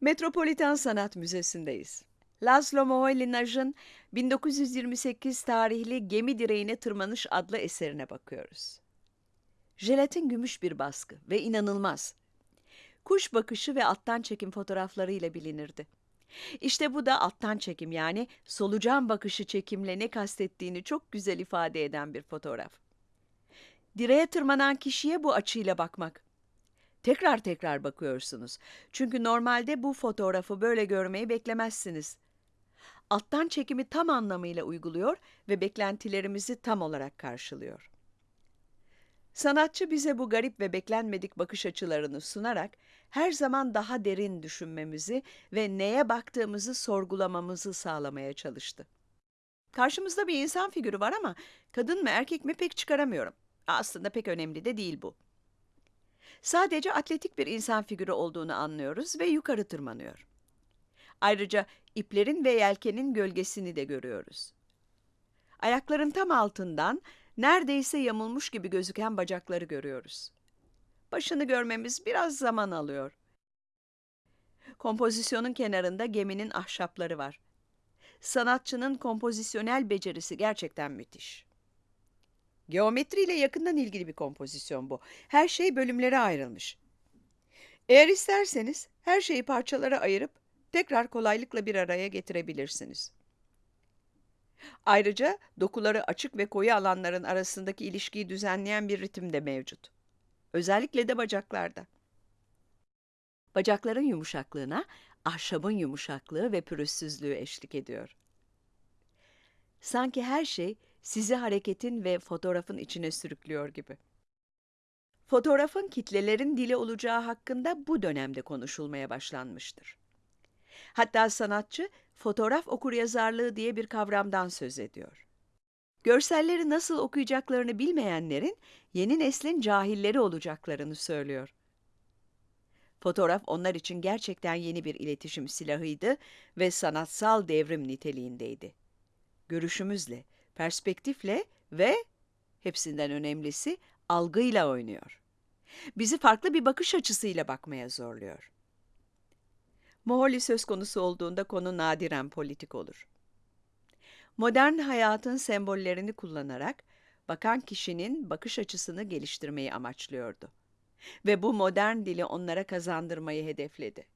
Metropolitan Sanat Müzesi'ndeyiz. Laszlo Moholy-Nagy'ın 1928 tarihli Gemi Direğine Tırmanış adlı eserine bakıyoruz. Jelatin gümüş bir baskı ve inanılmaz. Kuş bakışı ve alttan çekim fotoğraflarıyla bilinirdi. İşte bu da alttan çekim yani solucan bakışı çekimle ne kastettiğini çok güzel ifade eden bir fotoğraf. Direğe tırmanan kişiye bu açıyla bakmak. Tekrar tekrar bakıyorsunuz. Çünkü normalde bu fotoğrafı böyle görmeyi beklemezsiniz. Alttan çekimi tam anlamıyla uyguluyor ve beklentilerimizi tam olarak karşılıyor. Sanatçı bize bu garip ve beklenmedik bakış açılarını sunarak her zaman daha derin düşünmemizi ve neye baktığımızı sorgulamamızı sağlamaya çalıştı. Karşımızda bir insan figürü var ama kadın mı erkek mi pek çıkaramıyorum. Aslında pek önemli de değil bu. Sadece atletik bir insan figürü olduğunu anlıyoruz ve yukarı tırmanıyor. Ayrıca iplerin ve yelkenin gölgesini de görüyoruz. Ayakların tam altından neredeyse yamulmuş gibi gözüken bacakları görüyoruz. Başını görmemiz biraz zaman alıyor. Kompozisyonun kenarında geminin ahşapları var. Sanatçının kompozisyonel becerisi gerçekten müthiş. Geometriyle yakından ilgili bir kompozisyon bu. Her şey bölümlere ayrılmış. Eğer isterseniz her şeyi parçalara ayırıp tekrar kolaylıkla bir araya getirebilirsiniz. Ayrıca dokuları açık ve koyu alanların arasındaki ilişkiyi düzenleyen bir ritim de mevcut. Özellikle de bacaklarda. Bacakların yumuşaklığına ahşabın yumuşaklığı ve pürüzsüzlüğü eşlik ediyor. Sanki her şey sizi hareketin ve fotoğrafın içine sürüklüyor gibi. Fotoğrafın kitlelerin dili olacağı hakkında bu dönemde konuşulmaya başlanmıştır. Hatta sanatçı fotoğraf okuryazarlığı diye bir kavramdan söz ediyor. Görselleri nasıl okuyacaklarını bilmeyenlerin yeni neslin cahilleri olacaklarını söylüyor. Fotoğraf onlar için gerçekten yeni bir iletişim silahıydı ve sanatsal devrim niteliğindeydi. Görüşümüzle, perspektifle ve hepsinden önemlisi algıyla oynuyor. Bizi farklı bir bakış açısıyla bakmaya zorluyor. Moholy söz konusu olduğunda konu nadiren politik olur. Modern hayatın sembollerini kullanarak bakan kişinin bakış açısını geliştirmeyi amaçlıyordu. Ve bu modern dili onlara kazandırmayı hedefledi.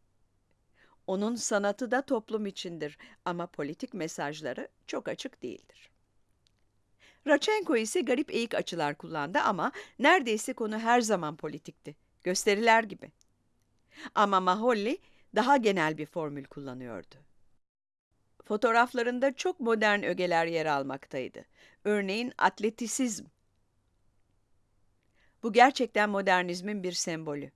Onun sanatı da toplum içindir ama politik mesajları çok açık değildir. Rachenko ise garip eğik açılar kullandı ama neredeyse konu her zaman politikti. Gösteriler gibi. Ama Maholli daha genel bir formül kullanıyordu. Fotoğraflarında çok modern ögeler yer almaktaydı. Örneğin atletisizm. Bu gerçekten modernizmin bir sembolü.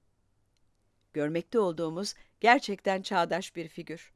Görmekte olduğumuz gerçekten çağdaş bir figür.